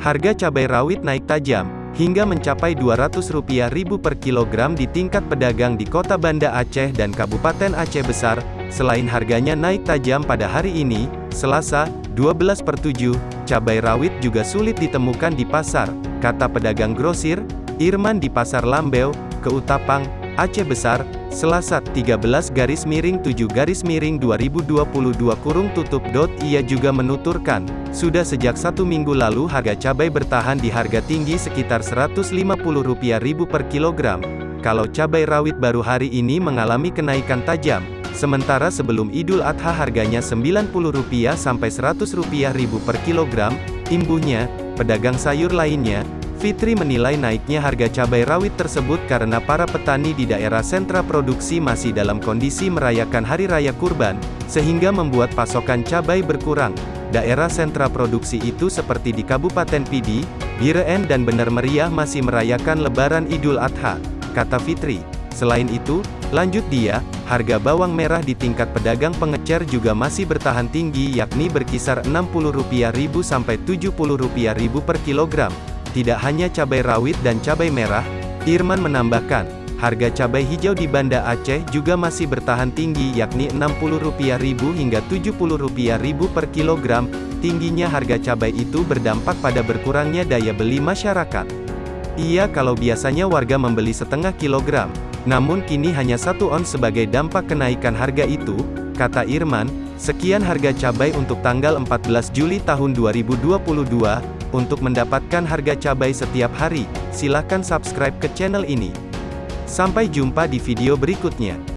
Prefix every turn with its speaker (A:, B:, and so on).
A: Harga cabai rawit naik tajam, hingga mencapai Rp200 ribu per kilogram di tingkat pedagang di kota Banda Aceh dan Kabupaten Aceh Besar. Selain harganya naik tajam pada hari ini, Selasa, 12 per 7, cabai rawit juga sulit ditemukan di pasar, kata pedagang grosir, Irman di Pasar Lambeu, Keutapang, Aceh Besar, Selasa, 13 garis miring 7 garis miring 2022 kurung tutup. Dot, ia juga menuturkan, sudah sejak satu minggu lalu harga cabai bertahan di harga tinggi sekitar Rp150 ribu per kilogram. Kalau cabai rawit baru hari ini mengalami kenaikan tajam, sementara sebelum Idul Adha harganya Rp90 sampai Rp100 ribu per kilogram, imbuhnya, pedagang sayur lainnya, Fitri menilai naiknya harga cabai rawit tersebut karena para petani di daerah sentra produksi masih dalam kondisi merayakan Hari Raya Kurban, sehingga membuat pasokan cabai berkurang. Daerah sentra produksi itu seperti di Kabupaten Pidi, Bireen dan Bener Meriah masih merayakan Lebaran Idul Adha, kata Fitri. Selain itu, lanjut dia, harga bawang merah di tingkat pedagang pengecer juga masih bertahan tinggi yakni berkisar Rp60.000 sampai Rp70.000 per kilogram. Tidak hanya cabai rawit dan cabai merah, Irman menambahkan, harga cabai hijau di Banda Aceh juga masih bertahan tinggi yakni Rp60.000 hingga Rp70.000 per kilogram. Tingginya harga cabai itu berdampak pada berkurangnya daya beli masyarakat. Iya kalau biasanya warga membeli setengah kilogram, namun kini hanya satu on sebagai dampak kenaikan harga itu, kata Irman, sekian harga cabai untuk tanggal 14 Juli tahun 2022, untuk mendapatkan harga cabai setiap hari, silakan subscribe ke channel ini. Sampai jumpa di video berikutnya.